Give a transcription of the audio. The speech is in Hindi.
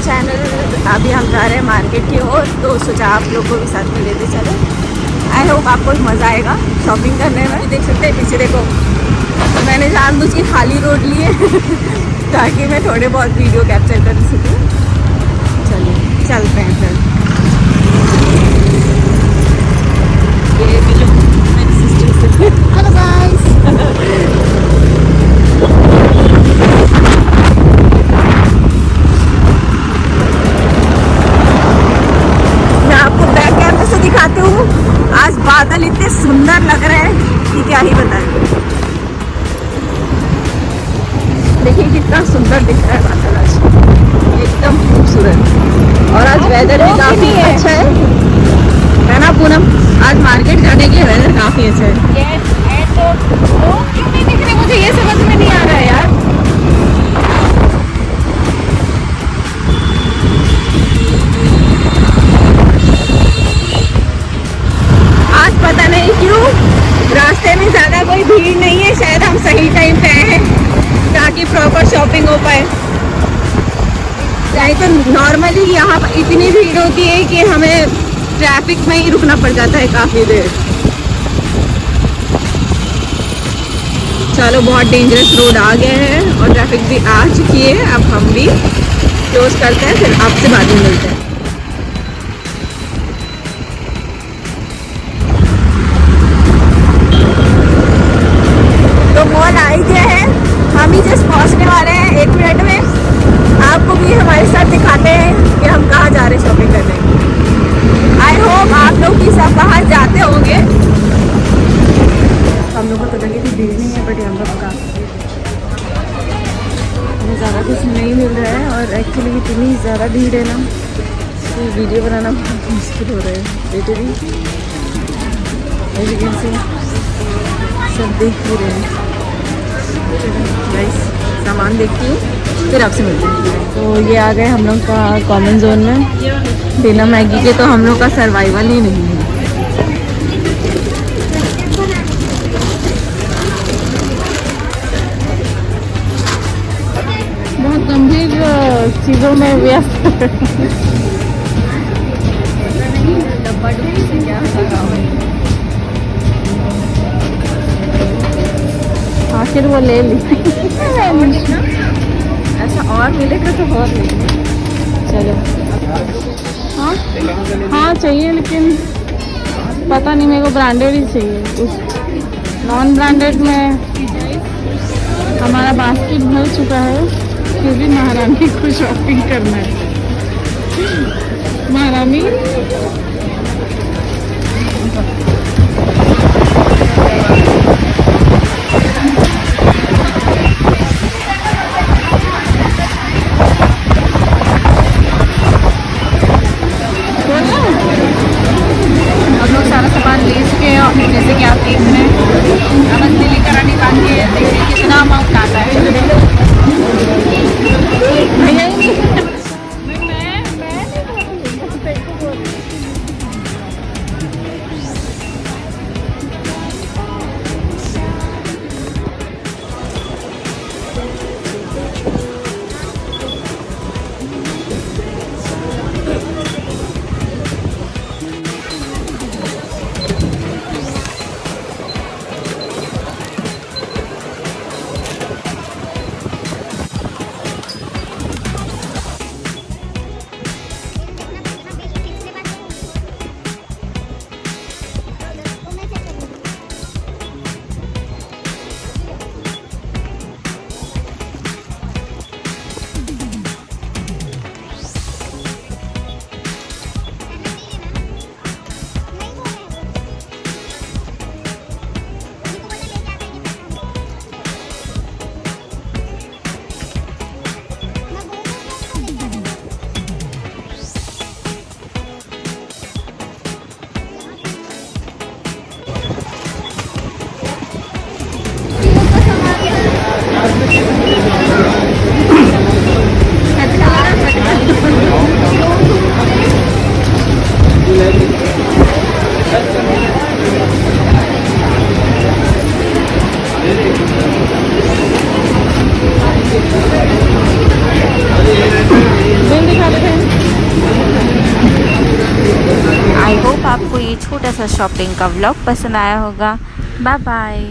चैनल अभी हम जा रहे हैं मार्केट की ओर तो सोचा आप लोगों को भी साथ में लेते चले। आई होप आपको मज़ा आएगा शॉपिंग करने में। देख सकते हैं पीछे देखो तो मैंने जान बुझ के खाली रोड लिए, ताकि मैं थोड़े बहुत वीडियो कैप्चर कर सकूँ। चलिए, चलते हैं फिर। कैमरे हूँ। आज बादल इतने सुंदर लग रहे हैं कि क्या ही बताएँ। देखिए कितना सुंदर दिख रहा है बादल आज। एकदम खूबसूरत। और आज वेदर भी काफ़ी अच्छा है। है ना पूनम? आज मार्केट जाने के वेदर काफ़ी अच्छा है। लोग क्यों नहीं दिख रहे? मुझे ये समझ में नहीं आ ताकि प्रॉपर शॉपिंग हो पाए। चाहे तो नॉर्मली यहाँ पर इतनी भीड़ होती है कि हमें ट्रैफ़िक में ही रुकना पड़ जाता है काफ़ी देर। चलो, बहुत डेंजरस रोड आ गए हैं और ट्रैफ़िक भी आ चुकी है। अब हम भी क्लोज करते हैं, फिर आपसे बाद में मिलते हैं। ज़्यादा भीड़ है ना तो वीडियो बनाना बहुत मुश्किल हो रहा है। बेटे भी लेकिन से सब देख ही रहे हैं। सामान देखती हूँ, फिर आपसे मिलते हैं। तो ये आ गए हम लोग का कॉमन जोन में। बिना मैगी के तो हम लोग का सर्वाइवल ही नहीं है। चीज़ों में व्यस्त आखिर वो ले ली। ऐसा और मिलेगा तो बहुत चलो। हाँ हाँ चाहिए लेकिन पता नहीं मेरे को ब्रांडेड ही चाहिए। नॉन ब्रांडेड में हमारा बास्केट भर चुका है। फिर भी महारानी को शॉपिंग करना है। महारानी आई होप आपको ये छोटा सा शॉपिंग का व्लॉग पसंद आया होगा। Bye bye